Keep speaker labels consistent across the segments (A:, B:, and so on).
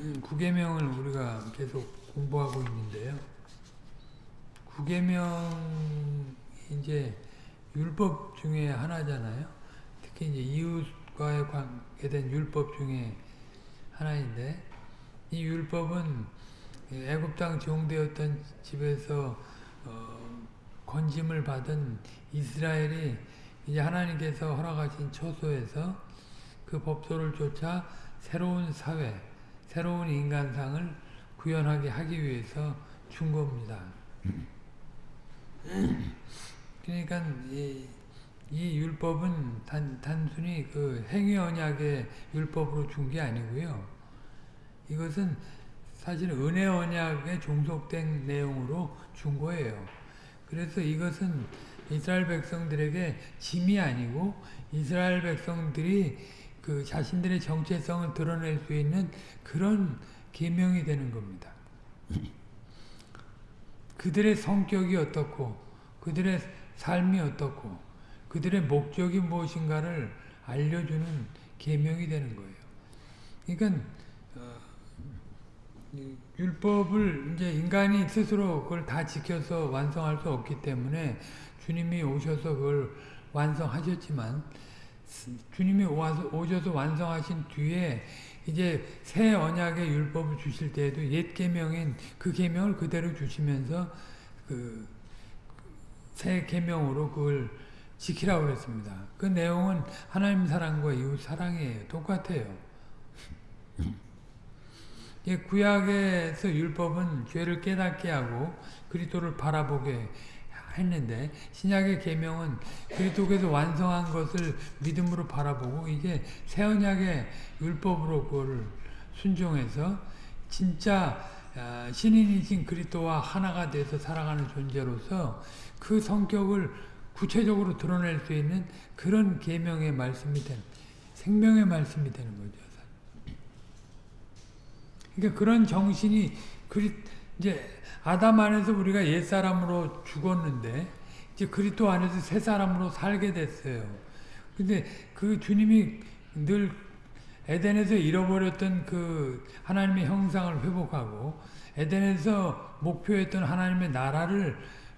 A: 음, 구계명을 우리가 계속 공부하고 있는데요. 구계명 이제 율법 중에 하나잖아요. 특히 이제 이웃과의 관계된 율법 중에 하나인데 이 율법은 애굽 땅 종되었던 집에서 어, 건짐을 받은 이스라엘이 이제 하나님께서 허락하신 처소에서 그 법도를 쫓아 새로운 사회, 새로운 인간상을 구현하게 하기 위해서 준 겁니다. 그러니까 이, 이 율법은 단, 단순히 그 행위 언약의 율법으로 준 게 아니고요. 이것은 사실 은혜 언약에 종속된 내용으로 준 거예요. 그래서 이것은 이스라엘 백성들에게 짐이 아니고 이스라엘 백성들이 그 자신들의 정체성을 드러낼 수 있는 그런 계명이 되는 겁니다. 그들의 성격이 어떻고 그들의 삶이 어떻고 그들의 목적이 무엇인가를 알려주는 계명이 되는 거예요. 그러니까 어, 율법을 이제 인간이 스스로 그걸 다 지켜서 완성할 수 없기 때문에 주님이 오셔서 그걸 완성하셨지만 주님이 오셔서 완성하신 뒤에 이제 새 언약의 율법을 주실 때에도 옛 계명인 그 계명을 그대로 주시면서 그 새 계명으로 그걸 지키라고 그랬습니다. 그 내용은 하나님 사랑과 이웃 사랑이에요. 똑같아요. 구약에서 율법은 죄를 깨닫게 하고 그리스도를 바라보게 했는데 신약의 계명은 그리스도께서 완성한 것을 믿음으로 바라보고 이게 새 언약의 율법으로 그걸 순종해서 진짜 아, 신인이신 그리스도와 하나가 돼서 살아가는 존재로서 그 성격을 구체적으로 드러낼 수 있는 그런 계명의 말씀이 되는 생명의 말씀이 되는 거죠. 그러니까 그런 정신이 그리 이제 아담 안에서 우리가 옛 사람으로 죽었는데 이제 그리스도 안에서 새 사람으로 살게 됐어요. 근데 그 주님이 늘 에덴에서 잃어버렸던 그 하나님의 형상을 회복하고 에덴에서 목표했던 하나님의 나라를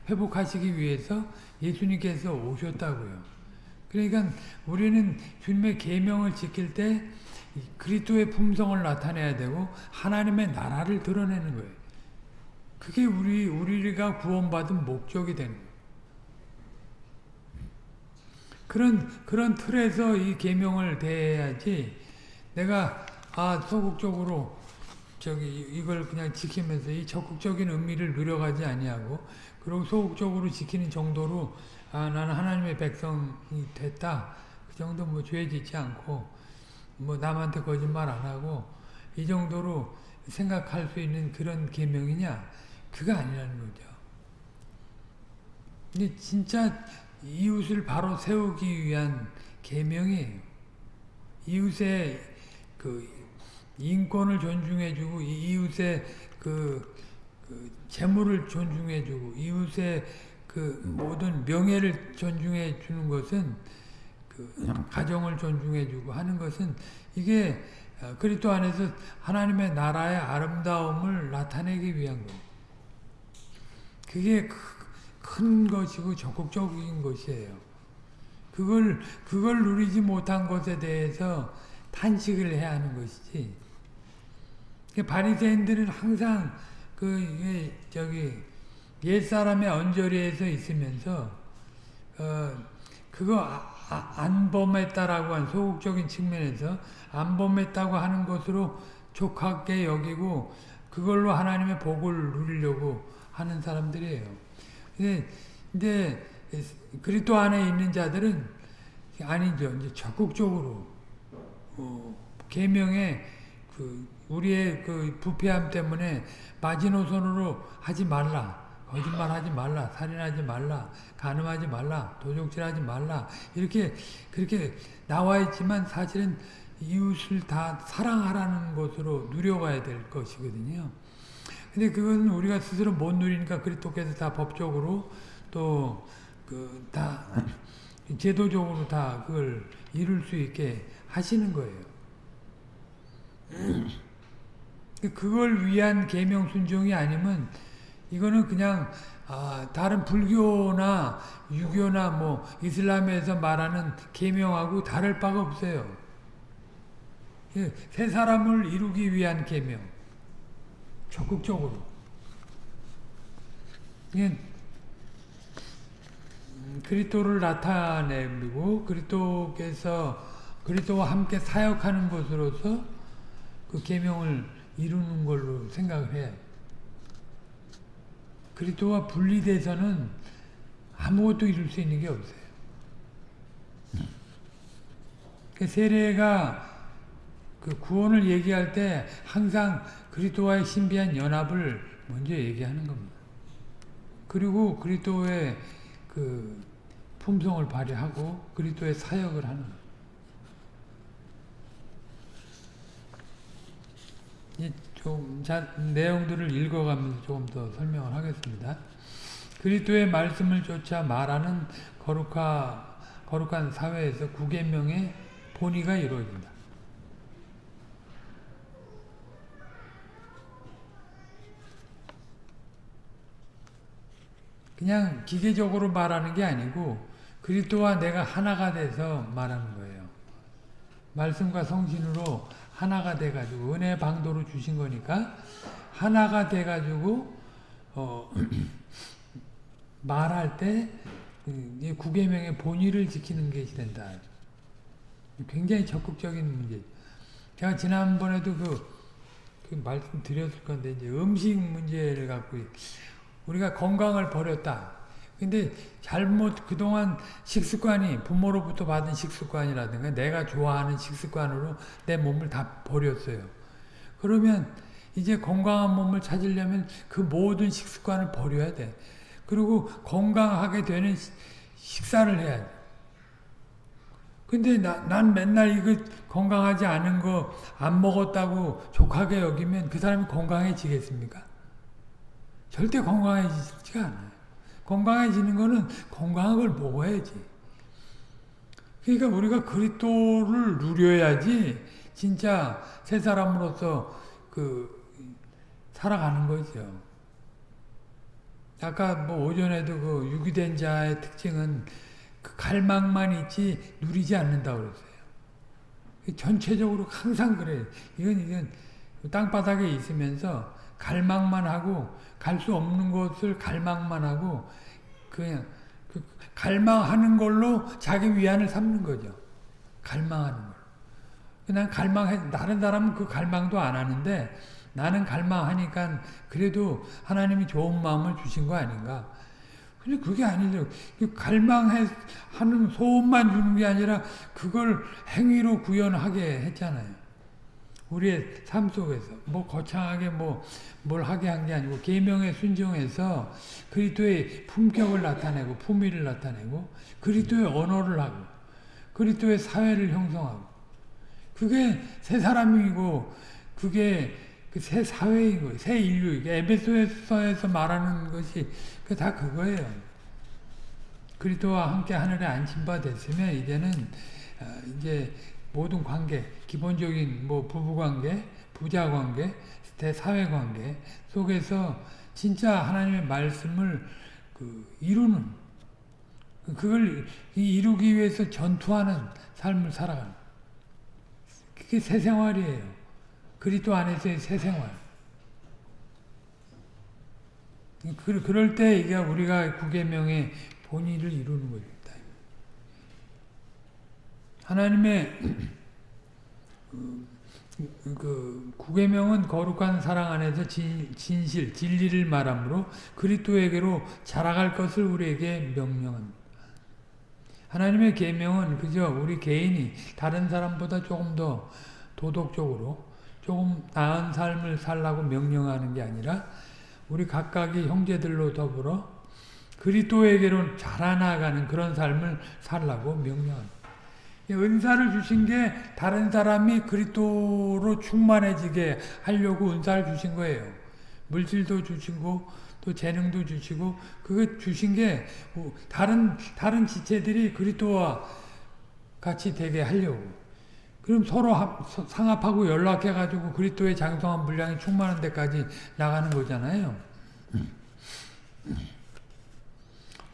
A: 회복하시기 위해서 예수님께서 오셨다고요. 그러니까 우리는 주님의 계명을 지킬 때 그리스도의 품성을 나타내야 되고 하나님의 나라를 드러내는 거예요. 그게 우리 우리가 구원받은 목적이 되는. 그런 그런 틀에서 이 계명을 대해야지 내가 아 소극적으로 저기 이걸 그냥 지키면서 이 적극적인 의미를 누려가지 아니하고 그리고 소극적으로 지키는 정도로 아 나는 하나님의 백성이 됐다 그 정도 뭐 죄 짓지 않고 뭐 남한테 거짓말 안 하고 이 정도로 생각할 수 있는 그런 계명이냐 그가 아니라는 거죠. 근데 진짜 이웃을 바로 세우기 위한 계명이에요. 이웃의 그 인권을 존중해주고 이웃의 그, 그 재물을 존중해주고 이웃의 그 모든 명예를 존중해 주는 것은 그 가정을 존중해 주고 하는 것은 이게 그리스도 안에서 하나님의 나라의 아름다움을 나타내기 위한 거. 그게 큰 것이고 적극적인 것이에요. 그걸 그걸 누리지 못한 것에 대해서 탄식을 해야 하는 것이지. 바리새인들은 항상 그 저기 옛 사람의 언저리에서 있으면서 어 그거 아, 아, 안 범했다라고 한 소극적인 측면에서 안 범했다고 하는 것으로 족하게 여기고 그걸로 하나님의 복을 누리려고 하는 사람들이에요. 근데, 근데 그리스도 안에 있는 자들은 아니죠. 이제 적극적으로 어, 계명에 그 우리의 그 부패함 때문에 마지노선으로 하지 말라. 거짓말하지 말라. 살인하지 말라. 간음하지 말라. 도적질하지 말라. 이렇게 그렇게 나와 있지만 사실은 이웃을 다 사랑하라는 것으로 누려가야 될 것이거든요. 근데 그건 우리가 스스로 못 누리니까 그리스도께서 다 법적으로 또 그 다 제도적으로 다 그걸 이룰 수 있게 하시는 거예요. 그걸 위한 계명 순종이 아니면 이거는 그냥 아, 다른 불교나 유교나 뭐 이슬람에서 말하는 계명하고 다를 바가 없어요. 예, 새 사람을 이루기 위한 계명. 적극적으로. 예, 그리스도를 나타내고 그리스도께서 그리스도와 함께 사역하는 것으로서 그 계명을 이루는 걸로 생각을 해요. 그리스도와 분리돼서는 아무것도 이룰 수 있는 게 없어요. 그 세례가 그 구원을 얘기할 때 항상 그리스도와의 신비한 연합을 먼저 얘기하는 겁니다. 그리고 그리스도의 그 품성을 발휘하고 그리스도의 사역을 하는 좀 자, 내용들을 읽어가면서 조금 더 설명을 하겠습니다. 그리스도의 말씀을 쫓아 말하는 거룩하, 거룩한 사회에서 구계명의 본의가 이루어진다. 그냥 기계적으로 말하는 게 아니고 그리스도와 내가 하나가 돼서 말하는 거예요. 말씀과 성신으로 하나가 돼가지고 은혜 방도로 주신 거니까 하나가 돼가지고 어, 말할 때 구계명의 본의를 지키는 것이 된다. 굉장히 적극적인 문제. 제가 지난번에도 그, 그 말씀 드렸을 건데 이제 음식 문제를 갖고 우리가 건강을 버렸다. 근데 잘못 그동안 식습관이 부모로부터 받은 식습관이라든가 내가 좋아하는 식습관으로 내 몸을 다 버렸어요. 그러면 이제 건강한 몸을 찾으려면 그 모든 식습관을 버려야 돼. 그리고 건강하게 되는 식사를 해야 돼. 근데 나, 난 맨날 이거 건강하지 않은 거 안 먹었다고 족하게 여기면 그 사람이 건강해지겠습니까? 절대 건강해지지가 않아요. 건강해지는 거는 건강한 걸 먹어야지. 그러니까 우리가 그리스도를 누려야지 진짜 새 사람으로서 그 살아가는 거죠. 아까 뭐 오전에도 그 유기된 자의 특징은 그 갈망만 있지 누리지 않는다 그랬어요. 전체적으로 항상 그래요. 이건 이건 땅바닥에 있으면서 갈망만 하고 갈 수 없는 것을 갈망만 하고 그냥 그 갈망하는 걸로 자기 위안을 삼는 거죠. 갈망하는 걸. 그냥 갈망해 다른 사람은 그 갈망도 안 하는데 나는 갈망하니까 그래도 하나님이 좋은 마음을 주신 거 아닌가. 근데 그게 아니죠. 그 갈망해 하는 소원만 주는 게 아니라 그걸 행위로 구현하게 했잖아요. 우리의 삶 속에서 뭐 거창하게 뭐 뭘 하게 한 게 아니고 계명에 순종해서 그리스도의 품격을 나타내고 품위를 나타내고 그리스도의 언어를 하고 그리스도의 사회를 형성하고 그게 새 사람이고 그게 그새 거예요. 새 인류. 에베소에서 말하는 것이 그 다 그거예요. 그리스도와 함께 하늘에 안심바 됐으면 이제는 어, 이제 모든 관계, 기본적인 뭐 부부관계, 부자관계, 대사회관계 속에서 진짜 하나님의 말씀을 그 이루는 그걸 이루기 위해서 전투하는 삶을 살아가는 그게 새 생활이에요. 그리스도 안에서의 새 생활. 그럴 때 이게 우리가 구계명의 본의를 이루는 거죠. 하나님의 그 구계명은 거룩한 사랑 안에서 진, 진실, 진리를 말하므로 그리스도에게로 자라갈 것을 우리에게 명령합니다. 하나님의 계명은 그저 우리 개인이 다른 사람보다 조금 더 도덕적으로 조금 나은 삶을 살라고 명령하는 게 아니라 우리 각각의 형제들로 더불어 그리스도에게로 자라나가는 그런 삶을 살라고 명령합니다. 은사를 주신 게 다른 사람이 그리스도로 충만해지게 하려고 은사를 주신 거예요. 물질도 주시고 또 재능도 주시고 그거 주신 게 다른 다른 지체들이 그리스도와 같이 되게 하려고. 그럼 서로 상합하고 연락해 가지고 그리스도의 장성한 분량이 충만한 데까지 나가는 거잖아요.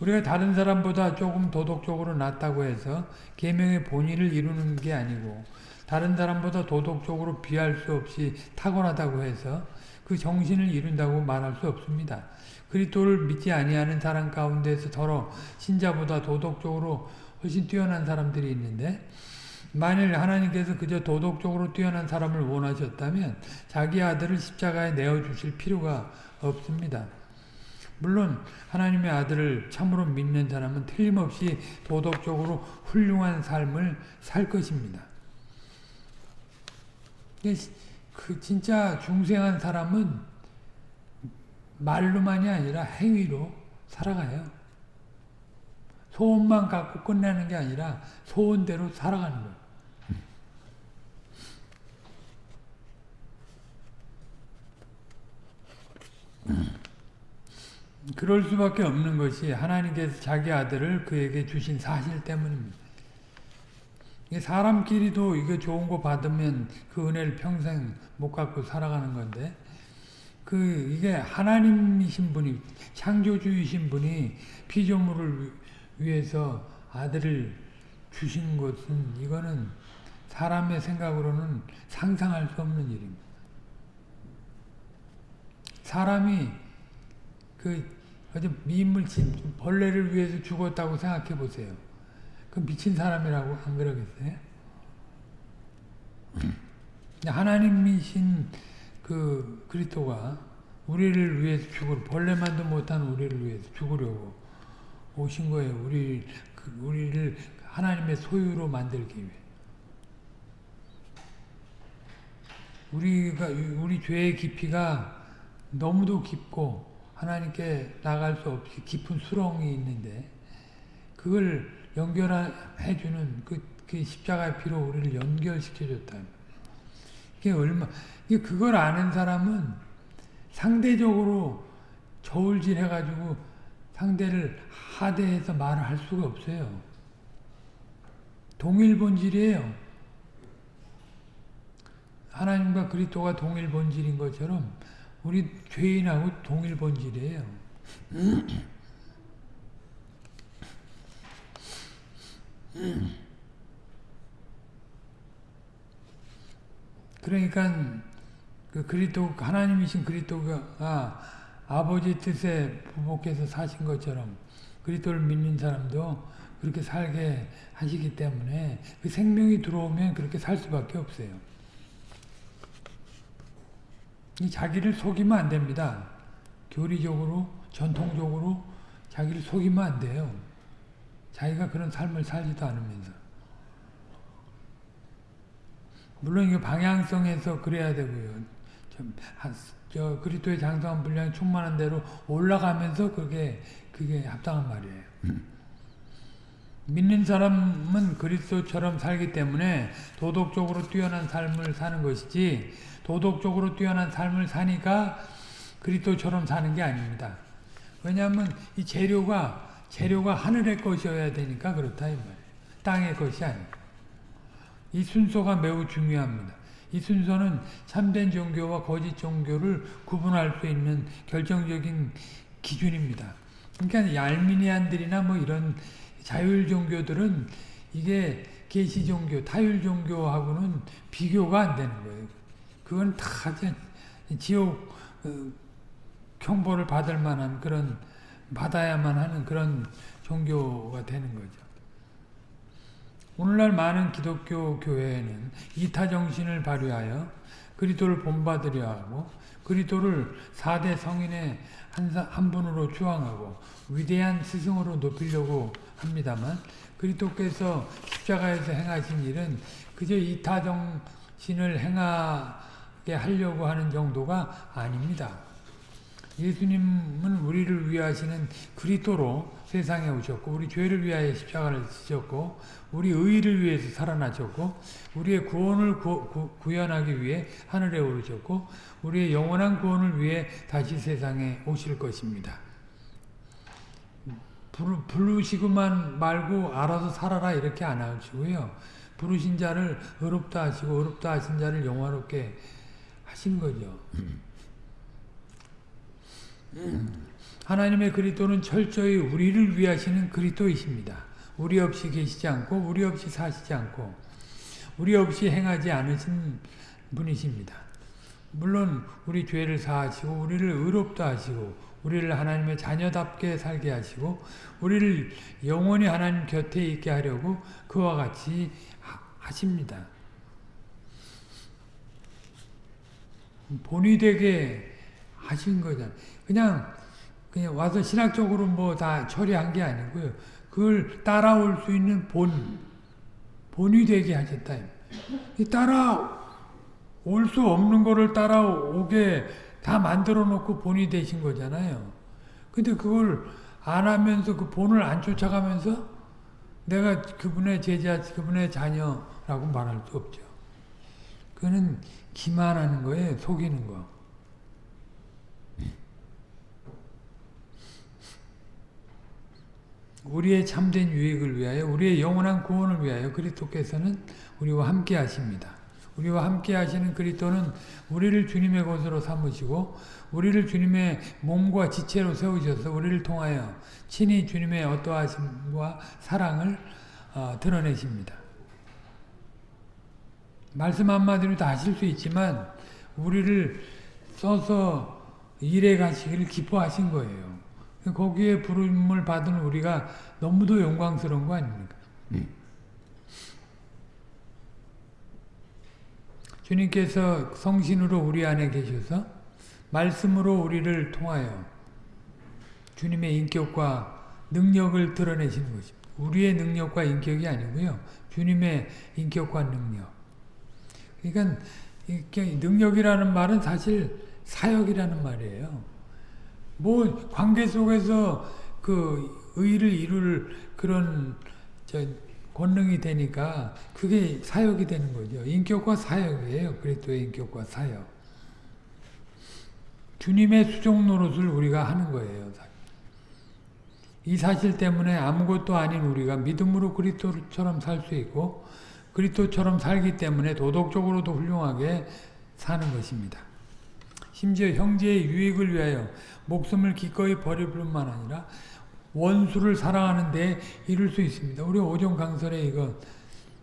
A: 우리가 다른 사람보다 조금 도덕적으로 낫다고 해서 계명의 본의를 이루는 게 아니고 다른 사람보다 도덕적으로 비할 수 없이 탁월하다고 해서 그 정신을 이룬다고 말할 수 없습니다. 그리스도를 믿지 아니하는 사람 가운데서 더러 신자보다 도덕적으로 훨씬 뛰어난 사람들이 있는데 만일 하나님께서 그저 도덕적으로 뛰어난 사람을 원하셨다면 자기 아들을 십자가에 내어주실 필요가 없습니다. 물론 하나님의 아들을 참으로 믿는 사람은 틀림없이 도덕적으로 훌륭한 삶을 살 것입니다. 그 진짜 중생한 사람은 말로만이 아니라 행위로 살아가요. 소원만 갖고 끝내는 게 아니라 소원대로 살아가는 거예요. 그럴 수밖에 없는 것이 하나님께서 자기 아들을 그에게 주신 사실 때문입니다. 사람끼리도 이거 좋은 거 받으면 그 은혜를 평생 못 갖고 살아가는 건데 그 이게 하나님이신 분이 창조주이신 분이 피조물을 위해서 아들을 주신 것은 이거는 사람의 생각으로는 상상할 수 없는 일입니다. 사람이 그 어제 미인물친 벌레를 위해서 죽었다고 생각해 보세요. 그 미친 사람이라고 안 그러겠어요? 하나님이신 그 그리스도가 우리를 위해서 죽을 벌레만도 못한 우리를 위해서 죽으려고 오신 거예요. 우리 그 우리를 하나님의 소유로 만들기 위해. 우리가 우리 죄의 깊이가 너무도 깊고 하나님께 나갈 수 없이 깊은 수렁이 있는데 그걸 연결해 주는 그, 그 십자가의 피로 우리를 연결시켜 줬다. 이게 얼마, 이게 그걸 아는 사람은 상대적으로 저울질 해 가지고 상대를 하대해서 말을 할 수가 없어요. 동일 본질이에요. 하나님과 그리스도가 동일 본질인 것처럼 우리 죄인하고 동일 본질이에요. 그러니까 그 그리스도 하나님이신 그리스도가 아, 아버지 뜻에 부복해서 사신 것처럼 그리스도를 믿는 사람도 그렇게 살게 하시기 때문에 그 생명이 들어오면 그렇게 살 수밖에 없어요. 이 자기를 속이면 안 됩니다. 교리적으로 전통적으로 자기를 속이면 안 돼요. 자기가 그런 삶을 살지도 않으면서. 물론 이거 방향성에서 그래야 되고요. 좀, 저 그리스도의 장성한 분량이 충만한 대로 올라가면서 그게 그게 합당한 말이에요. 믿는 사람은 그리스도처럼 살기 때문에 도덕적으로 뛰어난 삶을 사는 것이지 도덕적으로 뛰어난 삶을 사니까 그리스도처럼 사는 게 아닙니다. 왜냐하면 이 재료가 재료가 하늘의 것이어야 되니까 그렇다 이 말이에요. 땅의 것이 아니고. 이 순서가 매우 중요합니다. 이 순서는 참된 종교와 거짓 종교를 구분할 수 있는 결정적인 기준입니다. 그러니까 얄미니안들이나 뭐 이런 자율 종교들은 이게 계시 종교, 타율 종교하고는 비교가 안 되는 거예요. 그건 다 지옥 어, 형벌을 받을 만한 그런 받아야만 하는 그런 종교가 되는 거죠. 오늘날 많은 기독교 교회에는 이타 정신을 발휘하여 그리스도를 본받으려 하고 그리스도를 4대 성인의 한, 한 분으로 추앙하고 위대한 스승으로 높이려고 합니다만 그리스도께서 십자가에서 행하신 일은 그저 이타 정신을 행하 게 하려고 하는 정도가 아닙니다. 예수님은 우리를 위하시는 그리스도로 세상에 오셨고 우리 죄를 위하여 십자가를 지셨고 우리 의를 위해서 살아나셨고 우리의 구원을 구, 구, 구현하기 위해 하늘에 오르셨고 우리의 영원한 구원을 위해 다시 세상에 오실 것입니다. 부르시고만 말고 알아서 살아라 이렇게 안 하시고요. 부르신 자를 어렵다 하시고 어렵다 하신 자를 영화롭게 하신 거죠. 하나님의 그리스도는 철저히 우리를 위하시는 그리스도이십니다. 우리 없이 계시지 않고 우리 없이 사시지 않고 우리 없이 행하지 않으신 분이십니다. 물론 우리 죄를 사하시고 우리를 의롭다 하시고 우리를 하나님의 자녀답게 살게 하시고 우리를 영원히 하나님 곁에 있게 하려고 그와 같이 하십니다. 본이 되게 하신 거잖아요. 그냥 그냥 와서 신학적으로 뭐 다 처리한 게 아니고요. 그걸 따라올 수 있는 본, 본이 되게 하셨다. 따라올 수 없는 거를 따라오게 다 만들어 놓고 본이 되신 거잖아요. 근데 그걸 안 하면서 그 본을 안 쫓아가면서 내가 그분의 제자, 그분의 자녀라고 말할 수 없죠. 그거는 기만하는 거예요. 속이는 거. 우리의 참된 유익을 위하여 우리의 영원한 구원을 위하여 그리스도께서는 우리와 함께 하십니다. 우리와 함께 하시는 그리스도는 우리를 주님의 것으로 삼으시고 우리를 주님의 몸과 지체로 세우셔서 우리를 통하여 친히 주님의 어떠하심과 사랑을 어, 드러내십니다. 말씀 한마디로 다 하실 수 있지만 우리를 써서 일해 가시기를 기뻐하신 거예요. 거기에 부름을 받은 우리가 너무도 영광스러운 거 아닙니까? 음. 주님께서 성신으로 우리 안에 계셔서 말씀으로 우리를 통하여 주님의 인격과 능력을 드러내시는 것입니다. 우리의 능력과 인격이 아니고요. 주님의 인격과 능력. 그러니까 능력이라는 말은 사실 사역이라는 말이에요. 뭐 관계 속에서 그 의를 이룰 그런 권능이 되니까 그게 사역이 되는 거죠. 인격과 사역이에요. 그리스도의 인격과 사역. 주님의 수종 노릇을 우리가 하는 거예요. 이 사실 때문에 아무것도 아닌 우리가 믿음으로 그리스도처럼 살 수 있고 그리스도처럼 살기 때문에 도덕적으로도 훌륭하게 사는 것입니다. 심지어 형제의 유익을 위하여 목숨을 기꺼이 버릴 뿐만 아니라 원수를 사랑하는 데 이룰 수 있습니다. 우리 오종 강설에 이거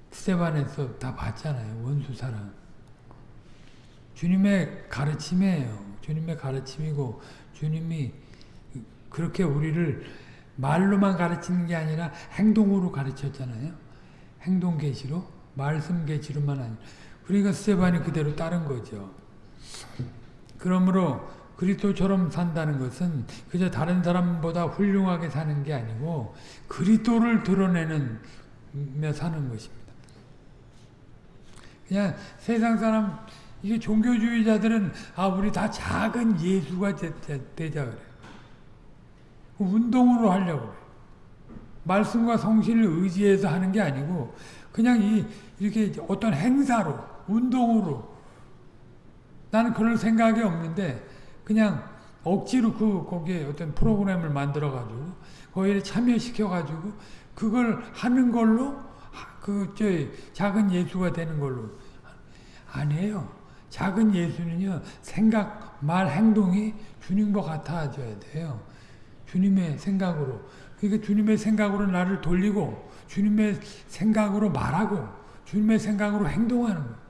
A: 스테반에서 다 봤잖아요. 원수 사랑. 주님의 가르침이에요. 주님의 가르침이고 주님이 그렇게 우리를 말로만 가르치는 게 아니라 행동으로 가르쳤잖아요. 행동 계시로 말씀 계시로만 아니라 그러니까 스테반이 그대로 따른 거죠. 그러므로 그리스도처럼 산다는 것은 그저 다른 사람보다 훌륭하게 사는 게 아니고 그리스도를 드러내는 며 사는 것입니다. 그냥 세상 사람 이게 종교주의자들은 아 우리 다 작은 예수가 되자 그래. 운동으로 하려고 그래. 말씀과 성신을 의지해서 하는 게 아니고 그냥 이 이렇게 어떤 행사로 운동으로 나는 그럴 생각이 없는데 그냥 억지로 그 거기에 어떤 프로그램을 만들어 가지고 거기에 참여시켜 가지고 그걸 하는 걸로 그저 작은 예수가 되는 걸로 아니에요. 작은 예수는요 생각, 말, 행동이 주님과 같아져야 돼요. 주님의 생각으로 그러니까 주님의 생각으로 나를 돌리고 주님의 생각으로 말하고 주님의 생각으로 행동하는 거예요.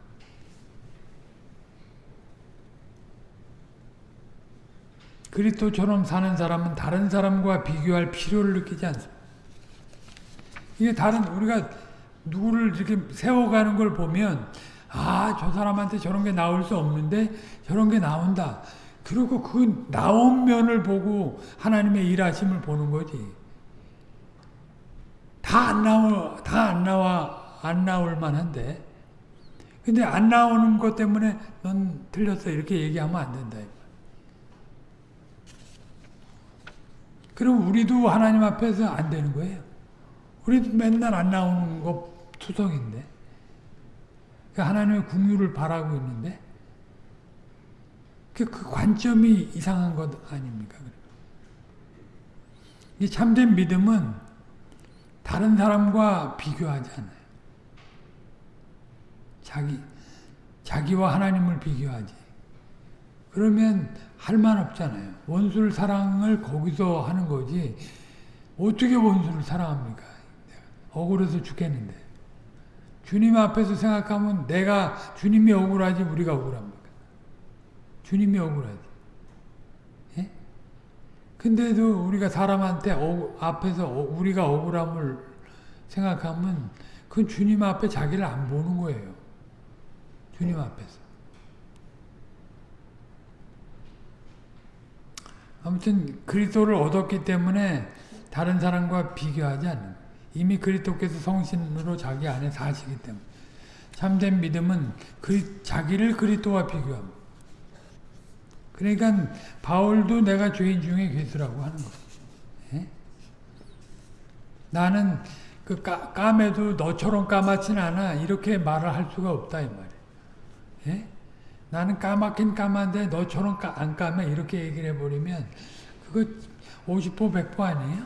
A: 그리스도처럼 사는 사람은 다른 사람과 비교할 필요를 느끼지 않습니다. 이게 다른 우리가 누구를 이렇게 세워가는 걸 보면 아, 저 사람한테 저런 게 나올 수 없는데 저런 게 나온다. 그리고 그 나온 면을 보고 하나님의 일하심을 보는 거지. 다 안 나와, 다 안 나와, 안 나올 만한데. 근데 안 나오는 것 때문에 넌 틀렸어. 이렇게 얘기하면 안 된다. 그럼 우리도 하나님 앞에서 안 되는 거예요. 우리도 맨날 안 나오는 거 투성인데. 그 하나님의 궁유를 바라고 있는데 그, 그 관점이 이상한 것 아닙니까? 이 참된 믿음은 다른 사람과 비교하지 않아요. 자기 자기와 하나님을 비교하지. 그러면 할만 없잖아요. 원수를 사랑을 거기서 하는 거지. 어떻게 원수를 사랑합니까? 억울해서 죽겠는데. 주님 앞에서 생각하면 내가 주님이 억울하지 우리가 억울합니까? 주님이 억울하지. 예? 근데도 우리가 사람한테 어, 앞에서 어, 우리가 억울함을 생각하면 그건 주님 앞에 자기를 안 보는 거예요. 주님 앞에서. 아무튼 그리스도를 얻었기 때문에 다른 사람과 비교하지 않는 이미 그리스도께서 성신으로 자기 안에 사시기 때문에 참된 믿음은 그 자기를 그리스도와 비교합니다. 그러니까 바울도 내가 죄인 중에 괴수라고 하는 거예요. 예? 나는 그 까, 까매도 너처럼 까맣진 않아 이렇게 말을 할 수가 없다 이 말이에요. 예? 나는 까맣긴 까만데 너처럼 까, 안 까매 이렇게 얘기를 해버리면 그거 50% 100% 아니에요?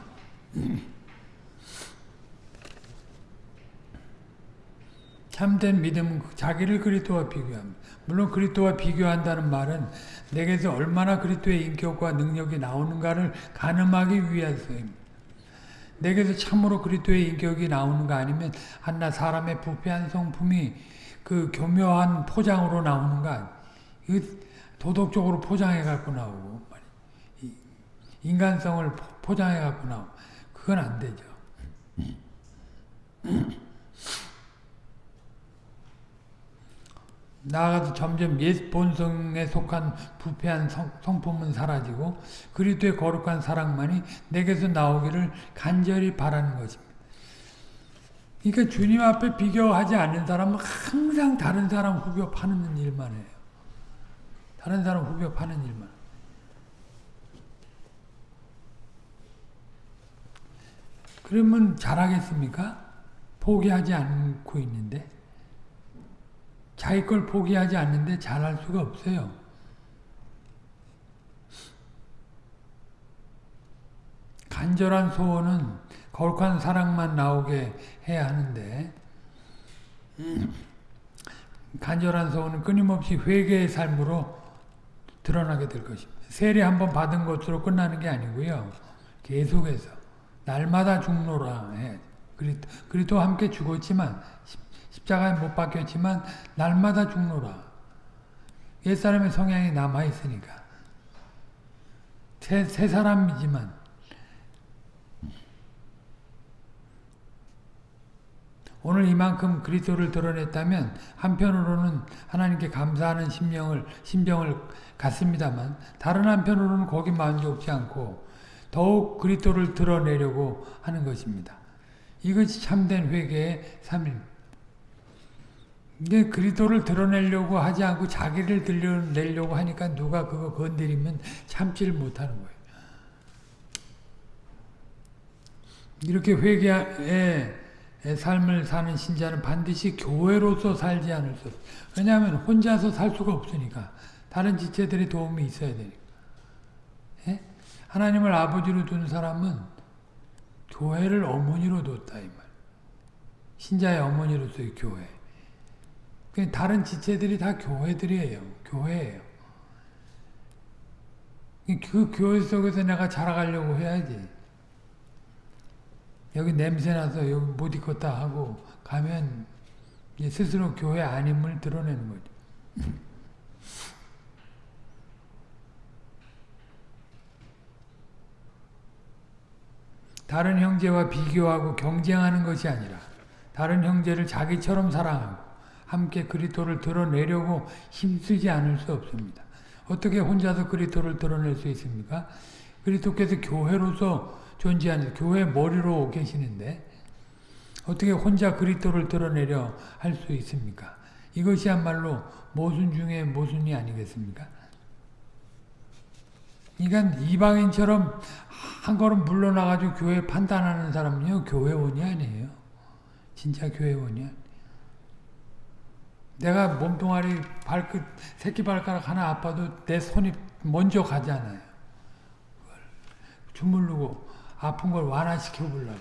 A: 참된 믿음은 자기를 그리스도와 비교합니다. 물론 그리스도와 비교한다는 말은 내게서 얼마나 그리스도의 인격과 능력이 나오는가를 가늠하기 위해서입니다. 내게서 참으로 그리스도의 인격이 나오는가 아니면 한나 사람의 부패한 성품이 그 교묘한 포장으로 나오는가 이 도덕적으로 포장해 갖고 나오고 인간성을 포장해 갖고 나오고 그건 안 되죠. 나아가서 점점 옛 본성에 속한 부패한 성, 성품은 사라지고 그리스도의 거룩한 사랑만이 내게서 나오기를 간절히 바라는 것입니다. 그러니까 주님 앞에 비교하지 않는 사람은 항상 다른 사람 후벼 파는 일만 해요. 다른 사람 후벼 파는 일만. 그러면 잘하겠습니까? 포기하지 않고 있는데. 자기 걸 포기하지 않는데 잘할 수가 없어요. 간절한 소원은 거룩한 사랑만 나오게 해야 하는데 간절한 소원은 끊임없이 회개의 삶으로 드러나게 될 것입니다. 세례 한번 받은 것으로 끝나는 게 아니고요. 계속해서 날마다 죽노라 해. 그리스도 함께 죽었지만 십자가에 못 박혔지만 날마다 죽노라. 옛사람의 성향이 남아있으니까. 새, 새 사람이지만 오늘 이만큼 그리스도를 드러냈다면 한편으로는 하나님께 감사하는 심령을 심정을 갖습니다만 다른 한편으로는 거기 만족지 않고 더욱 그리스도를 드러내려고 하는 것입니다. 이것이 참된 회개의 삶입니다. 이게 그리스도를 드러내려고 하지 않고 자기를 드러내려고 하니까 누가 그거 건드리면 참지를 못하는 거예요. 이렇게 회개의 삶을 사는 신자는 반드시 교회로서 살지 않을 수 없어요. 왜냐하면 혼자서 살 수가 없으니까. 다른 지체들의 도움이 있어야 되니까. 예? 하나님을 아버지로 둔 사람은 교회를 어머니로 뒀다 이 말. 신자의 어머니로서의 교회. 다른 지체들이 다 교회들이에요. 교회예요. 그 교회 속에서 내가 자라가려고 해야지. 여기 냄새나서 여기 못 있겠다 하고 가면 스스로 교회 아님을 드러내는 거죠. 다른 형제와 비교하고 경쟁하는 것이 아니라 다른 형제를 자기처럼 사랑하고 함께 그리스도를 드러내려고 힘쓰지 않을 수 없습니다. 어떻게 혼자서 그리스도를 드러낼 수 있습니까? 그리스도께서 교회로서 존재하는 교회 머리로 계시는데 어떻게 혼자 그리스도를 드러내려 할 수 있습니까? 이것이야말로 모순 중에 모순이 아니겠습니까? 그러니까 이방인처럼 한 걸음 물러나가지고 교회 판단하는 사람은요 교회원이 아니에요. 진짜 교회원이 아니에요. 내가 몸뚱아리 발끝 새끼 발가락 하나 아파도 내 손이 먼저 가잖아요. 주물르고 아픈 걸 완화시켜 보려고.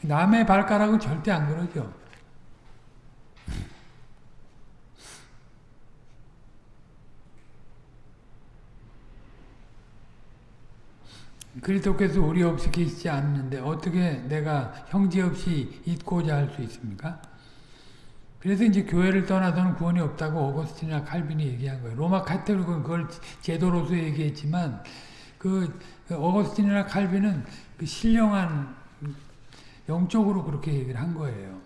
A: 남의 발가락은 절대 안 그러죠. 그리스도께서 우리 없이 계시지 않는데 어떻게 내가 형제 없이 있고자 할 수 있습니까? 그래서 이제 교회를 떠나서는 구원이 없다고 어거스틴이나 칼빈이 얘기한 거예요. 로마 카톨릭은 그걸 제도로서 얘기했지만 그 어거스틴이나 칼빈은 그 신령한 영적으로 그렇게 얘기를 한 거예요.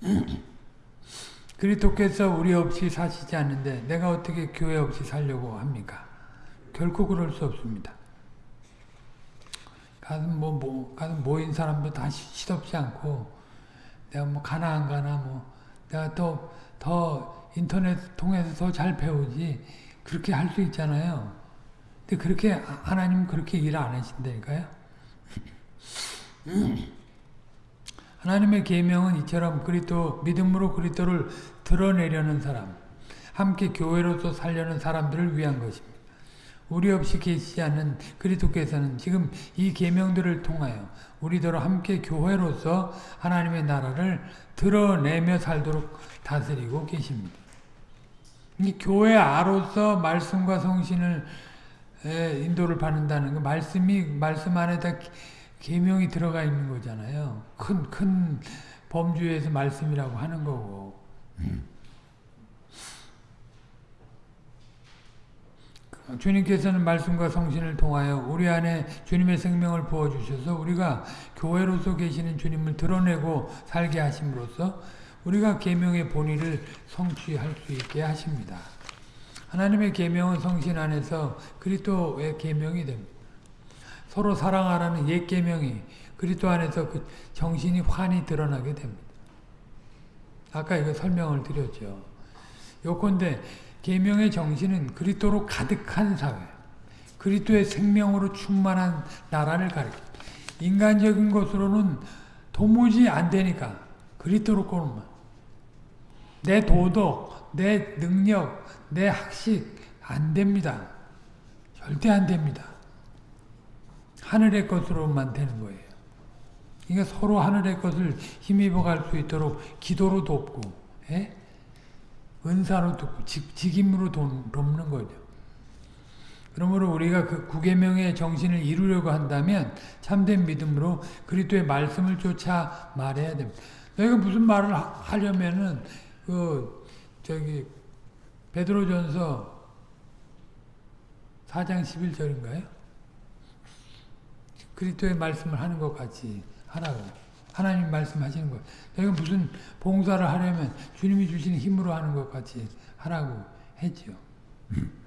A: 그리스도께서 우리 없이 사시지 않는데 내가 어떻게 교회 없이 살려고 합니까? 결코 그럴 수 없습니다. 가서 뭐, 뭐, 가서 모인 사람도 다 시덥지 않고, 내가 뭐, 가나 안 가나, 뭐, 내가 또, 더 인터넷 통해서 더 잘 배우지, 그렇게 할 수 있잖아요. 근데 그렇게, 하나님은 그렇게 일 안 하신다니까요. 하나님의 계명은 이처럼 그리스도 믿음으로 그리스도를 드러내려는 사람, 함께 교회로서 살려는 사람들을 위한 것입니다. 우리 없이 계시지 않는 그리스도께서는 지금 이 계명들을 통하여 우리더러 함께 교회로서 하나님의 나라를 드러내며 살도록 다스리고 계십니다. 이 교회 아로서 말씀과 성신을 인도를 받는다는 거 말씀이 말씀 안에다 계명이 들어가 있는 거잖아요. 큰 큰 범주에서 말씀이라고 하는 거고. 주님께서는 말씀과 성신을 통하여 우리 안에 주님의 생명을 부어주셔서 우리가 교회로서 계시는 주님을 드러내고 살게 하심으로써 우리가 계명의 본의를 성취할 수 있게 하십니다. 하나님의 계명은 성신 안에서 그리스도의 계명이 됩니다. 서로 사랑하라는 옛 계명이 그리스도 안에서 그 정신이 환히 드러나게 됩니다. 아까 이거 설명을 드렸죠. 요건데 계명의 정신은 그리스도로 가득한 사회, 그리스도의 생명으로 충만한 나라를 가리킵니다. 인간적인 것으로는 도무지 안 되니까 그리스도로 꼬는만 내 도덕, 내 능력, 내 학식 안 됩니다. 절대 안 됩니다. 하늘의 것으로만 되는 거예요. 그러니까 서로 하늘의 것을 힘입어 갈 수 있도록 기도로 돕고 예? 은사로 직, 직임으로 돕는 거죠. 그러므로 우리가 그 구계명의 정신을 이루려고 한다면 참된 믿음으로 그리스도의 말씀을 쫓아 말해야 됩니다. 내가 무슨 말을 하, 려면은 그 저기 베드로전서 4장 11절인가요? 그리스도의 말씀을 하는 것 같이 하라고. 하나님 말씀하시는 거. 내가 무슨 봉사를 하려면 주님이 주시는 힘으로 하는 것 같이 하라고 했죠.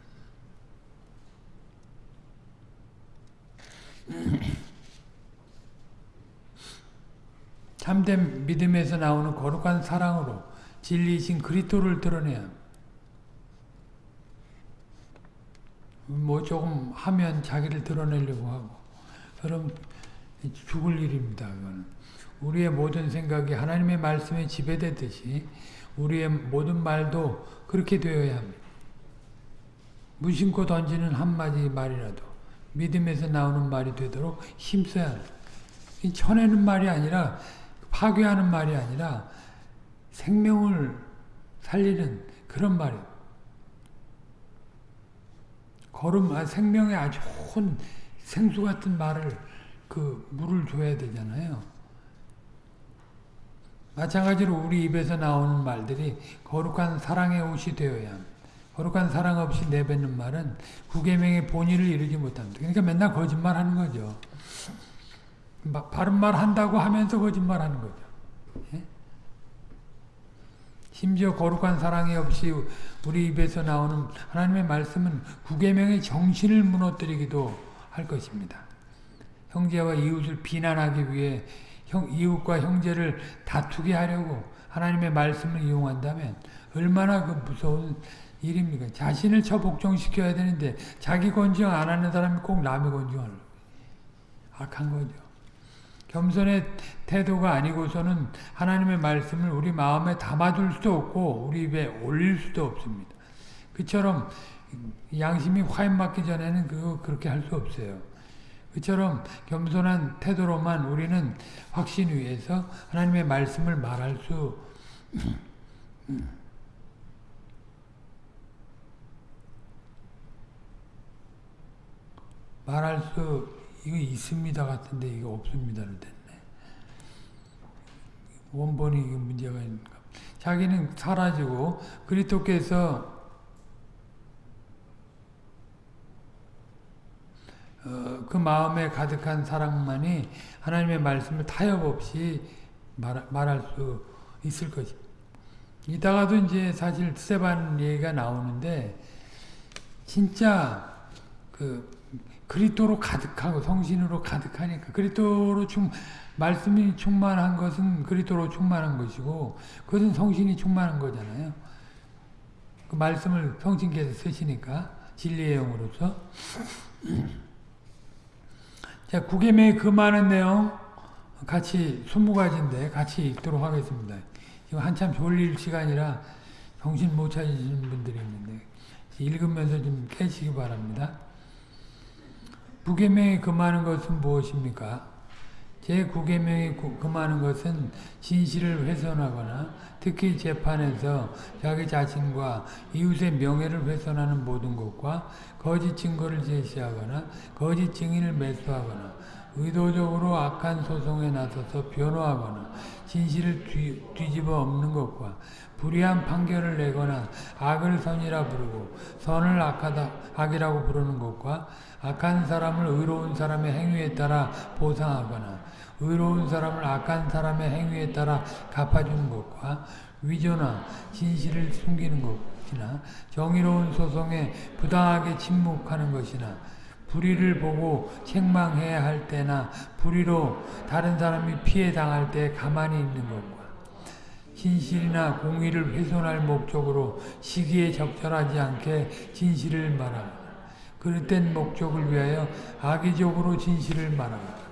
A: 참된 믿음에서 나오는 거룩한 사랑으로 진리이신 그리스도를 드러내야 뭐 조금 하면 자기를 드러내려고 하고 그럼 죽을 일입니다. 그거는. 우리의 모든 생각이 하나님의 말씀에 지배되듯이 우리의 모든 말도 그렇게 되어야 합니다. 무심코 던지는 한마디 말이라도 믿음에서 나오는 말이 되도록 힘써야 합니다. 쳐내는 말이 아니라 파괴하는 말이 아니라 생명을 살리는 그런 말이에요. 걸음, 아, 생명에 아주 좋은 생수 같은 말을 그 물을 줘야 되잖아요. 마찬가지로 우리 입에서 나오는 말들이 거룩한 사랑의 옷이 되어야 합니다. 거룩한 사랑 없이 내뱉는 말은 구계명의 본의를 이루지 못합니다. 그러니까 맨날 거짓말 하는 거죠. 바른 말 한다고 하면서 거짓말 하는 거죠. 예? 심지어 거룩한 사랑이 없이 우리 입에서 나오는 하나님의 말씀은 구계명의 정신을 무너뜨리기도 할 것입니다. 형제와 이웃을 비난하기 위해 형, 이웃과 형제를 다투게 하려고 하나님의 말씀을 이용한다면 얼마나 그 무서운 일입니까? 자신을 저 복종시켜야 되는데 자기 건정 안 하는 사람이 꼭 남의 건정하려고 악한 거죠. 겸손의 태도가 아니고서는 하나님의 말씀을 우리 마음에 담아둘 수도 없고 우리 입에 올릴 수도 없습니다. 그처럼 양심이 화인 맞기 전에는 그거 그렇게 할 수 없어요. 그처럼 겸손한 태도로만 우리는 확신 위에서 하나님의 말씀을 말할 수 말할 수 이거 있습니다 같은데 이거 없습니다로 됐네. 원본이 문제가 있는가. 자기는 사라지고 그리스도께서 어, 그 마음에 가득한 사랑만이 하나님의 말씀을 타협 없이 말, 말할 수 있을 것입니다. 이따가도 이제 사실 스테반 얘기가 나오는데 진짜 그 그리스도로 가득하고 성신으로 가득하니까 그리스도로 충 말씀이 충만한 것은 그리스도로 충만한 것이고 그것은 성신이 충만한 거잖아요. 그 말씀을 성신께서 쓰시니까 진리의 영으로서 자 구계명의 그 많은 내용 같이 20가지인데 같이 읽도록 하겠습니다. 지금 한참 졸릴 시간이라 정신 못 차리시는 분들이 있는데 읽으면서 좀 깨시기 바랍니다. 부계명이 금하는 것은 무엇입니까? 제 구계명이 금하는 것은 진실을 훼손하거나 특히 재판에서 자기 자신과 이웃의 명예를 훼손하는 모든 것과 거짓 증거를 제시하거나 거짓 증인을 매수하거나 의도적으로 악한 소송에 나서서 변호하거나 진실을 뒤, 뒤집어 엎는 것과 불의한 판결을 내거나 악을 선이라 부르고 선을 악하다, 악이라고 부르는 것과 악한 사람을 의로운 사람의 행위에 따라 보상하거나 의로운 사람을 악한 사람의 행위에 따라 갚아주는 것과 위조나 진실을 숨기는 것이나 정의로운 소송에 부당하게 침묵하는 것이나 불의를 보고 책망해야 할 때나 불의로 다른 사람이 피해 당할 때 가만히 있는 것과 진실이나 공의를 훼손할 목적으로 시기에 적절하지 않게 진실을 말하고 그릇된 목적을 위하여 악의적으로 진실을 말하고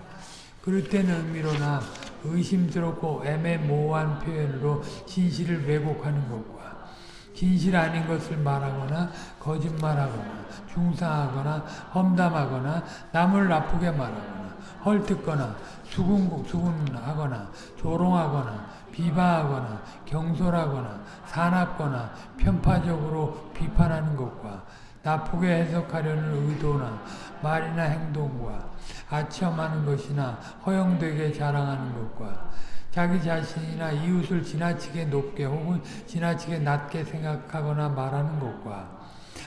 A: 그릇된 의미로나 의심스럽고 애매모호한 표현으로 진실을 왜곡하는 것과 진실 아닌 것을 말하거나 거짓말하거나 중상하거나 험담하거나 남을 나쁘게 말하거나 헐뜯거나 수군, 수군하거나 조롱하거나 비방하거나 경솔하거나 사납거나 편파적으로 비판하는 것과 나쁘게 해석하려는 의도나 말이나 행동과 아첨하는 것이나 허용되게 자랑하는 것과 자기 자신이나 이웃을 지나치게 높게 혹은 지나치게 낮게 생각하거나 말하는 것과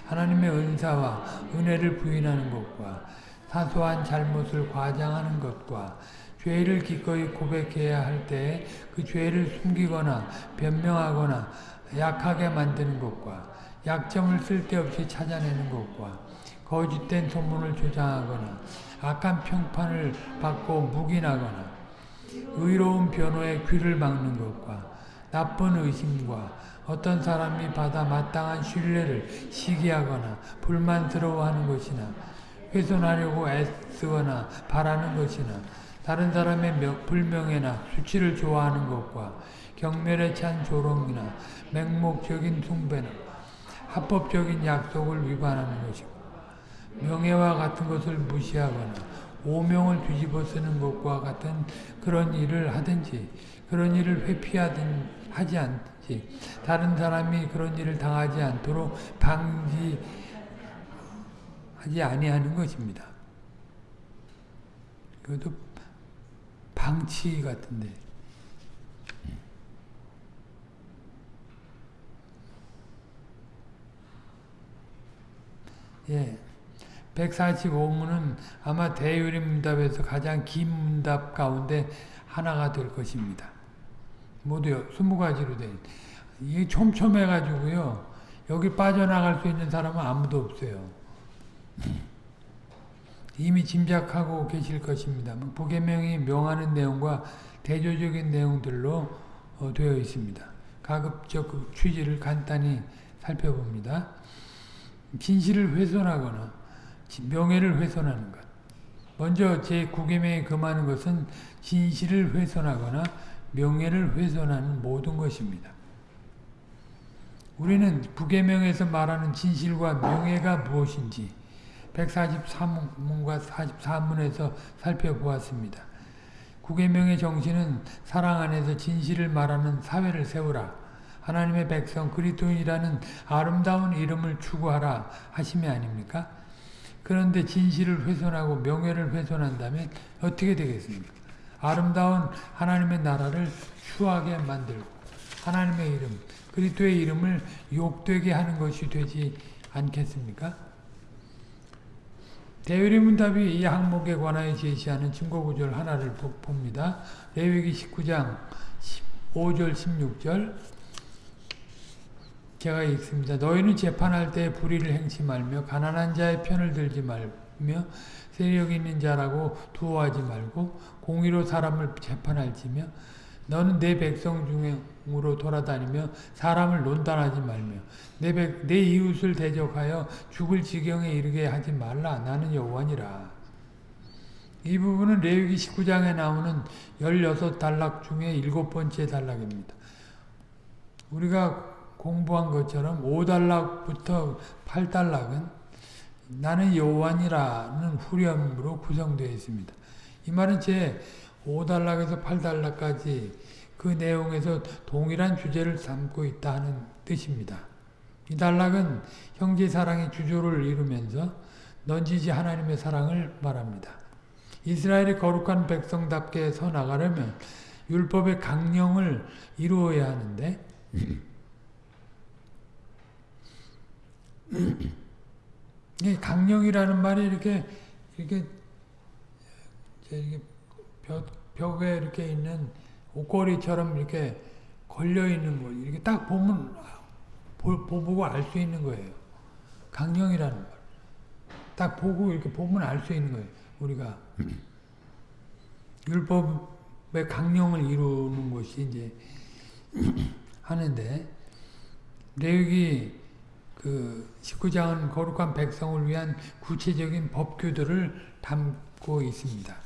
A: 하나님의 은사와 은혜를 부인하는 것과 사소한 잘못을 과장하는 것과 죄를 기꺼이 고백해야 할때그 죄를 숨기거나 변명하거나 약하게 만드는 것과 약점을 쓸데없이 찾아내는 것과 거짓된 소문을 조장하거나 악한 평판을 받고 묵인하거나 의로운 변호에 귀를 막는 것과 나쁜 의심과 어떤 사람이 받아 마땅한 신뢰를 시기하거나 불만스러워하는 것이나 훼손하려고 애쓰거나 바라는 것이나 다른 사람의 불명예나 수치를 좋아하는 것과 경멸에 찬 조롱이나 맹목적인 숭배나 합법적인 약속을 위반하는 것이고 명예와 같은 것을 무시하거나 오명을 뒤집어 쓰는 것과 같은 그런 일을 하든지 그런 일을 회피하든 하지 않지 다른 사람이 그런 일을 당하지 않도록 방지하지 아니하는 것입니다. 그것도 방치 같은데 예. 145문은 아마 대유림 문답에서 가장 긴 문답 가운데 하나가 될 것입니다. 모두 20가지로 된. 이게 촘촘해가지고요. 여기 빠져나갈 수 있는 사람은 아무도 없어요. 이미 짐작하고 계실 것입니다. 보계명이 명하는 내용과 대조적인 내용들로 어, 되어 있습니다. 가급적 그 취지를 간단히 살펴봅니다. 진실을 훼손하거나 명예를 훼손하는 것. 먼저 제 구계명에 금하는 것은 진실을 훼손하거나 명예를 훼손하는 모든 것입니다. 우리는 부계명에서 말하는 진실과 명예가 무엇인지 143문과 44문에서 살펴보았습니다. 구계명의 정신은 사랑 안에서 진실을 말하는 사회를 세우라. 하나님의 백성 그리스도인이라는 아름다운 이름을 추구하라 하심이 아닙니까? 그런데 진실을 훼손하고 명예를 훼손한다면 어떻게 되겠습니까? 아름다운 하나님의 나라를 추하게 만들고 하나님의 이름, 그리스도의 이름을 욕되게 하는 것이 되지 않겠습니까? 대유리 문답이 이 항목에 관하여 제시하는 증거구절 하나를 봅니다. 레위기 19장 5절 16절 제가 읽습니다. 너희는 재판할 때 불의를 행치 말며 가난한 자의 편을 들지 말며 세력 있는 자라고 두어하지 말고 공의로 사람을 재판할지며 너는 내 백성 중으로 돌아다니며 사람을 논단하지 말며 내, 백, 내 이웃을 대적하여 죽을 지경에 이르게 하지 말라 나는 여호와니라 이 부분은 레위기 19장에 나오는 16단락 중에 일곱 번째 단락입니다. 우리가 공부한 것처럼 5단락부터 8단락은 나는 여호와니라는 후렴으로 구성되어 있습니다. 이 말은 제 5단락에서 8단락까지 그 내용에서 동일한 주제를 삼고 있다 하는 뜻입니다. 이 단락은 형제 사랑의 주조를 이루면서 넌지지 하나님의 사랑을 말합니다. 이스라엘이 거룩한 백성답게 서 나가려면 율법의 강령을 이루어야 하는데 이 강령이라는 말이 이렇게 이렇게 이렇게 벽, 벽에 이렇게 있는 옷걸이처럼 이렇게 걸려 있는 거 이렇게 딱 보면 보, 보고 알 수 있는 거예요. 강령이라는 말. 딱 보고 이렇게 보면 알 수 있는 거예요. 우리가 율법의 강령을 이루는 것이 이제 하는데 레위기 그 19장은 거룩한 백성을 위한 구체적인 법규들을 담고 있습니다.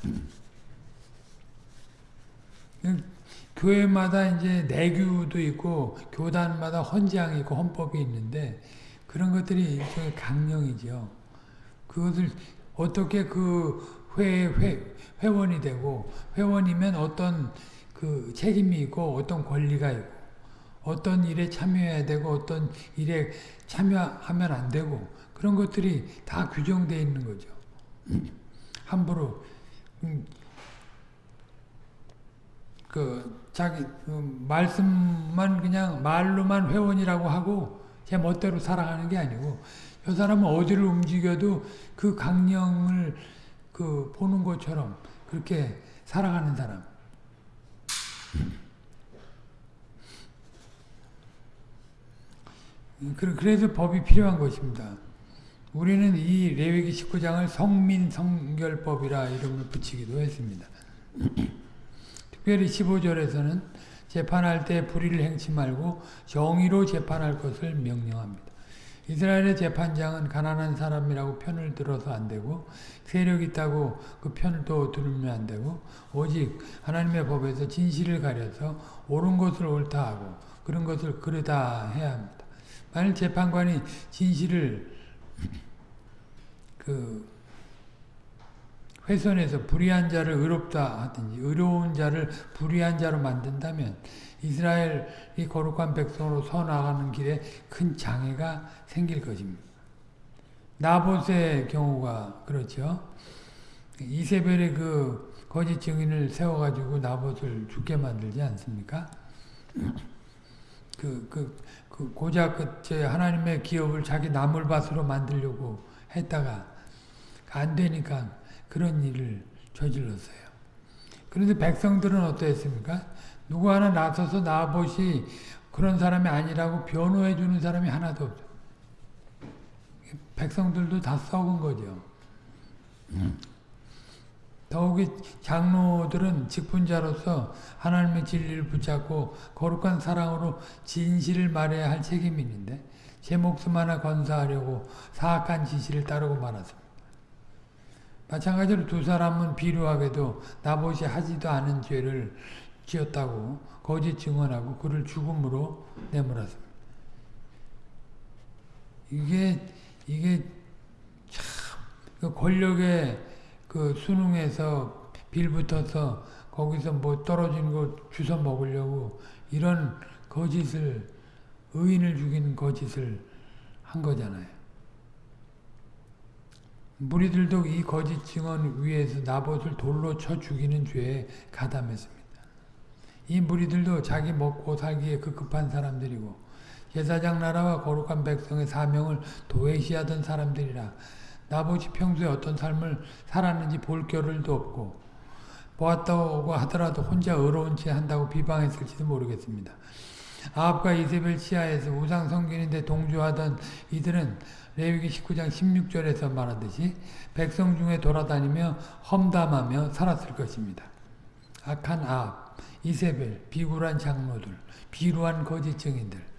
A: 교회마다 이제 내규도 있고 교단마다 헌장이 있고 헌법이 있는데 그런 것들이 일종의 강령이죠. 그것을 어떻게 그 회, 회, 회원이 되고 회원이면 어떤 그 책임이 있고 어떤 권리가 있고 어떤 일에 참여해야 되고 어떤 일에 참여하면 안 되고 그런 것들이 다 규정되어 있는 거죠. 함부로 음, 그 자기 그 말씀만 그냥 말로만 회원이라고 하고 제 멋대로 살아가는 게 아니고 저 사람은 어디를 움직여도 그 강령을 그 보는 것처럼 그렇게 살아가는 사람. 그래서 법이 필요한 것입니다. 우리는 이 레위기 19장을 성민성결법이라 이름을 붙이기도 했습니다. 특별히 15절에서는 재판할 때 불의를 행치 말고 정의로 재판할 것을 명령합니다. 이스라엘의 재판장은 가난한 사람이라고 편을 들어서 안 되고 세력 있다고 그 편을 또 들으면 안 되고 오직 하나님의 법에서 진실을 가려서 옳은 것을 옳다 하고 그런 것을 그르다 해야 합니다. 만일 재판관이 진실을 그 훼손해서 불의한 자를 의롭다 하든지 의로운 자를 불의한 자로 만든다면 이스라엘이 거룩한 백성으로 서 나가는 길에 큰 장애가 생길 것입니다. 나봇의 경우가 그렇죠. 이세벨의 그 거짓 증인을 세워가지고 나봇을 죽게 만들지 않습니까? 그, 그, 그 고작 그 하나님의 기업을 자기 나물밭으로 만들려고 했다가 안 되니까 그런 일을 저질렀어요. 그런데 백성들은 어떠했습니까? 누구 하나 나서서 나봇이 그런 사람이 아니라고 변호해 주는 사람이 하나도 없어. 백성들도 다 썩은 거죠. 더욱이 장로들은 직분자로서 하나님의 진리를 붙잡고 거룩한 사랑으로 진실을 말해야 할 책임이 있는데 제 목숨 하나 건사하려고 사악한 지시를 따르고 말았습니다. 마찬가지로 두 사람은 비루하게도 나봇이 하지도 않은 죄를 지었다고 거짓 증언하고 그를 죽음으로 내몰았습니다. 이게 이게 참그 권력의 그 수능에서 빌붙어서 거기서 뭐 떨어진 거 주워 먹으려고 이런 거짓을 의인을 죽이는 거짓을 한 거잖아요. 무리들도 이 거짓 증언 위에서 나봇을 돌로 쳐 죽이는 죄에 가담했습니다. 이 무리들도 자기 먹고 살기에 급급한 사람들이고 제사장 나라와 거룩한 백성의 사명을 도외시하던 사람들이라 나봇이 평소에 어떤 삶을 살았는지 볼 겨를도 없고 보았다고 하더라도 혼자 의로운 채 한다고 비방했을지도 모르겠습니다. 아합과 이세벨 치하에서 우상 성기는데 동조하던 이들은 레위기 19장 16절에서 말하듯이 백성 중에 돌아다니며 험담하며 살았을 것입니다. 악한 아합, 이세벨, 비굴한 장로들, 비루한 거짓 증인들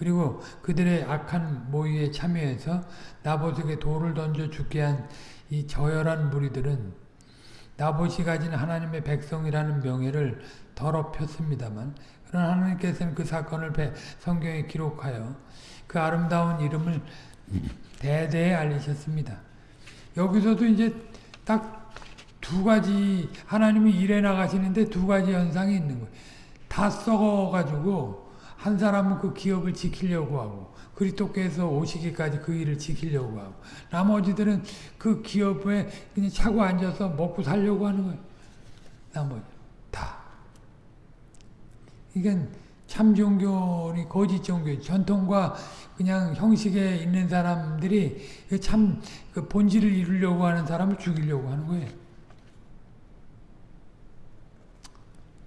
A: 그리고 그들의 악한 모의에 참여해서 나봇에게 돌을 던져 죽게 한 이 저열한 무리들은 나봇이 가진 하나님의 백성이라는 명예를 더럽혔습니다만 그러나 하나님께서는 그 사건을 성경에 기록하여 그 아름다운 이름을 대대에 알리셨습니다. 여기서도 이제 딱 두 가지 하나님이 일해 나가시는데 두 가지 현상이 있는 거예요. 다 썩어가지고 한 사람은 그 기업을 지키려고 하고 그리스도께서 오시기까지 그 일을 지키려고 하고 나머지들은 그 기업에 그냥 차고 앉아서 먹고 살려고 하는 거예요. 다. 이건 참 종교니 거짓 종교, 전통과 그냥 형식에 있는 사람들이 참 그 본질을 이루려고 하는 사람을 죽이려고 하는 거예요.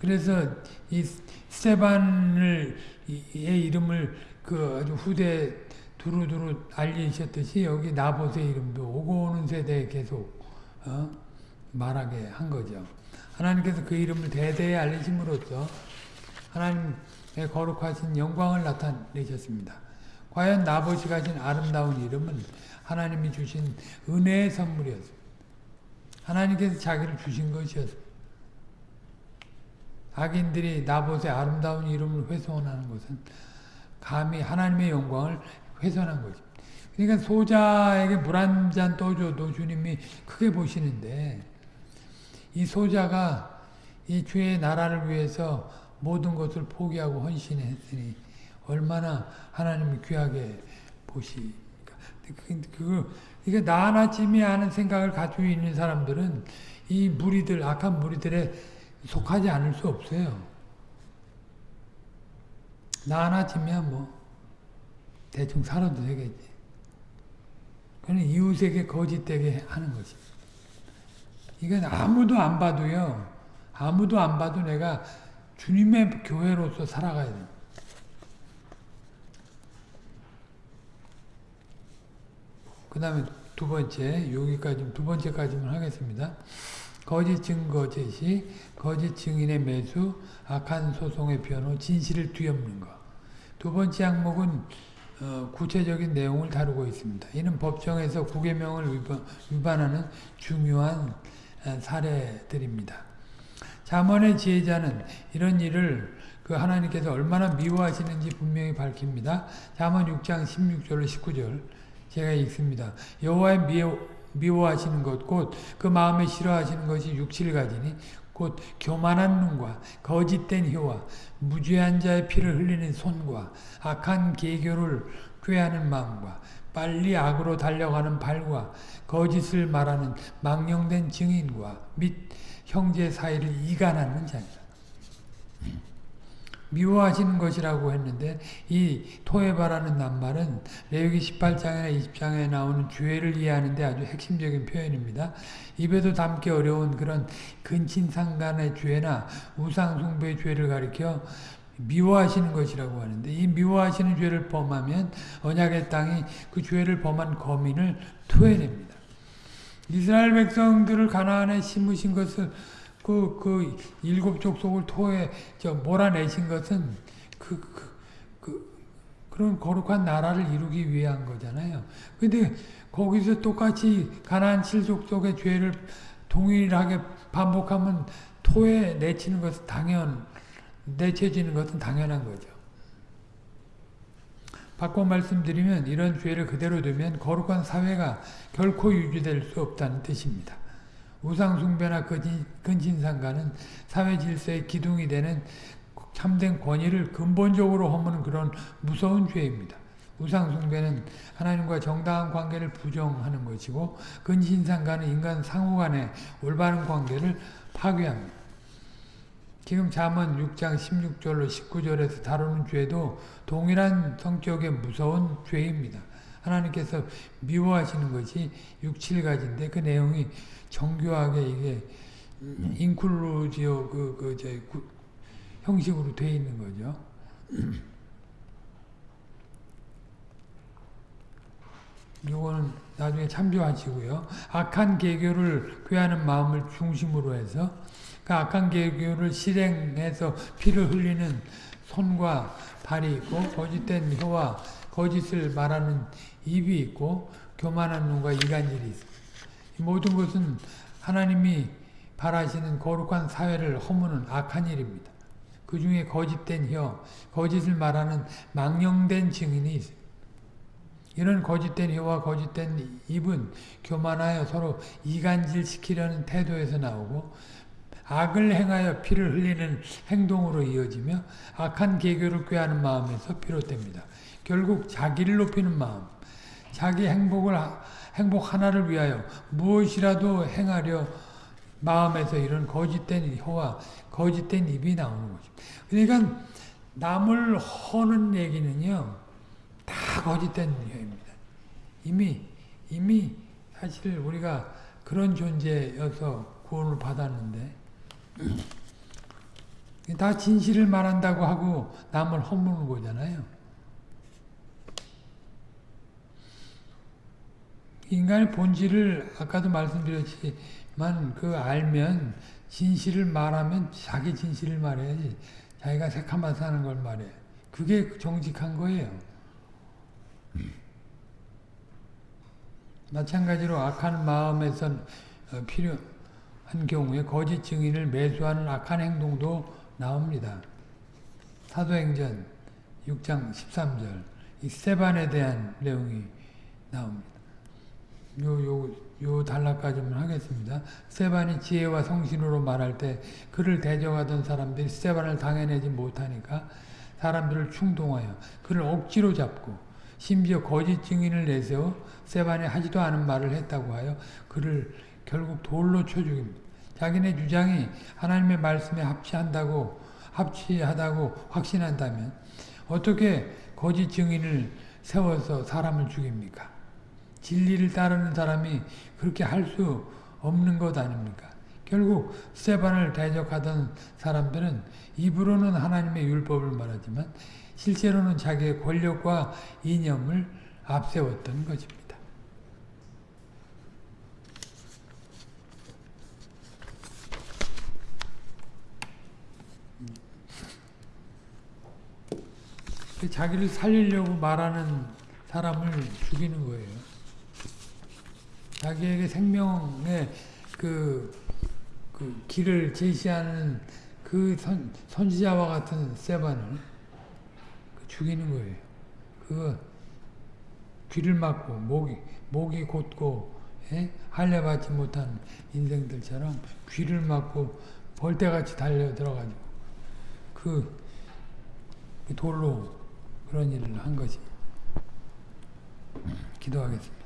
A: 그래서 이 스테반을 의 이름을 그 아주 후대 두루두루 알리셨듯이 여기 나봇의 이름도 오고 오는 세대에 계속 어? 말하게 한 거죠. 하나님께서 그 이름을 대대에 알리심으로써 하나님의 거룩하신 영광을 나타내셨습니다. 과연 나봇이 가진 아름다운 이름은 하나님이 주신 은혜의 선물이었습니다. 하나님께서 자기를 주신 것이었습니다. 악인들이 나봇의 아름다운 이름을 훼손하는 것은 감히 하나님의 영광을 훼손한 것입니다. 그러니까 소자에게 물 한 잔 떠줘도 주님이 크게 보시는데 이 소자가 이 주의 나라를 위해서 모든 것을 포기하고 헌신했으니 얼마나 하나님이 귀하게 보시니까. 그, 이게 나 하나쯤이 하는 생각을 가지고 있는 사람들은 이 무리들, 악한 무리들에 속하지 않을 수 없어요. 나 하나쯤이야 뭐 대충 살아도 되겠지. 그는 이웃에게 거짓되게 하는 것이. 이건 아무도 안 봐도요. 아무도 안 봐도 내가 주님의 교회로서 살아가야 돼. 그 다음에 두 번째, 여기까지, 두 번째까지만 하겠습니다. 거짓 증거 제시, 거짓 증인의 매수, 악한 소송의 변호, 진실을 뒤엎는 것. 두 번째 항목은 어, 구체적인 내용을 다루고 있습니다. 이는 법정에서 구계명을 위반, 하는 중요한 사례들입니다. 잠언의 지혜자는 이런 일을 그 하나님께서 얼마나 미워하시는지 분명히 밝힙니다. 잠언 6장 16절 19절 제가 읽습니다. 여호와의 미워, 미워하시는 것 곧 그 마음에 싫어하시는 것이 육칠 가지니 곧 교만한 눈과 거짓된 혀와 무죄한 자의 피를 흘리는 손과 악한 계교를 꾀하는 마음과 빨리 악으로 달려가는 발과 거짓을 말하는 망령된 증인과 및 형제 사이를 이간하는 자니라. 미워하시는 것이라고 했는데 이 토해바라는 낱말은 레위기 18장이나 20장에 나오는 죄를 이해하는 데 아주 핵심적인 표현입니다. 입에도 담기 어려운 그런 근친상간의 죄나 우상숭배의 죄를 가리켜 미워하시는 것이라고 하는데 이 미워하시는 죄를 범하면 언약의 땅이 그 죄를 범한 거민을 토해냅니다. 이스라엘 백성들을 가나안에 심으신 것을 그, 그 일곱 족속을 토해, 저, 몰아내신 것은 그, 그, 그, 그런 거룩한 나라를 이루기 위한 거잖아요. 근데 거기서 똑같이 가나안 칠족속의 죄를 동일하게 반복하면 토해 내치는 것은 당연, 내쳐지는 것은 당연한 거죠. 바꿔 말씀드리면 이런 죄를 그대로 두면 거룩한 사회가 결코 유지될 수 없다는 뜻입니다. 우상숭배나 근신- 근신상가는 사회 질서의 기둥이 되는 참된 권위를 근본적으로 허무는 그런 무서운 죄입니다. 우상숭배는 하나님과 정당한 관계를 부정하는 것이고 근신상가는 인간 상호 간의 올바른 관계를 파괴합니다. 지금 잠언 6장 16절로 19절에서 다루는 죄도 동일한 성격의 무서운 죄입니다. 하나님께서 미워하시는 것이 6, 7가지인데 그 내용이 정교하게 이게 인클루지오 그, 그, 저, 구- 형식으로 되어 있는 거죠. 이거는 나중에 참조하시고요. 악한 계교를 꾀하는 마음을 중심으로 해서 그 악한 계교를 실행해서 피를 흘리는 손과 발이 있고 거짓된 혀와 거짓을 말하는 입이 있고 교만한 눈과 이간질이 있습니다. 이 모든 것은 하나님이 바라시는 거룩한 사회를 허무는 악한 일입니다. 그 중에 거짓된 혀, 거짓을 말하는 망령된 증인이 있습니다. 이런 거짓된 혀와 거짓된 입은 교만하여 서로 이간질 시키려는 태도에서 나오고 악을 행하여 피를 흘리는 행동으로 이어지며 악한 계교를 꾀하는 마음에서 비롯됩니다. 결국 자기를 높이는 마음, 자기 행복을 행복 하나를 위하여 무엇이라도 행하려 마음에서 이런 거짓된 혀와 거짓된 입이 나오는 것입니다. 그러니까 남을 허는 얘기는요. 다 거짓된 혀입니다. 이미 이미 사실 우리가 그런 존재여서 구원을 받았는데 다 진실을 말한다고 하고 남을 허무는 거잖아요. 인간의 본질을 아까도 말씀드렸지만 그 알면 진실을 말하면 자기 진실을 말해야지 자기가 새카만 사는 걸 말해. 그게 정직한 거예요. 마찬가지로 악한 마음에서 어, 필요한 경우에 거짓 증인을 매수하는 악한 행동도 나옵니다. 사도행전 6장 13절 이 스테반에 대한 내용이 나옵니다. 요, 요, 요 단락까지만 하겠습니다. 스테반이 지혜와 성신으로 말할 때 그를 대적하던 사람들이 스테반을 당해내지 못하니까 사람들을 충동하여 그를 억지로 잡고 심지어 거짓 증인을 내세워 스테반이 하지도 않은 말을 했다고 하여 그를 결국 돌로 쳐 죽입니다. 자기네 주장이 하나님의 말씀에 합치한다고 합치하다고 확신한다면 어떻게 거짓 증인을 세워서 사람을 죽입니까? 진리를 따르는 사람이 그렇게 할 수 없는 것 아닙니까? 결국 스테반을 대적하던 사람들은 입으로는 하나님의 율법을 말하지만 실제로는 자기의 권력과 이념을 앞세웠던 것입니다. 자기를 살리려고 말하는 사람을 죽이는 거예요. 자기에게 생명의 그, 그 길을 제시하는 그 선, 선지자와 같은 세반을 죽이는 거예요. 그거 귀를 막고 목이 목이 곧고 예? 할례받지 못한 인생들처럼 귀를 막고 벌떼같이 달려 들어가지고 그, 그 돌로 그런 일을 한 것이 기도하겠습니다.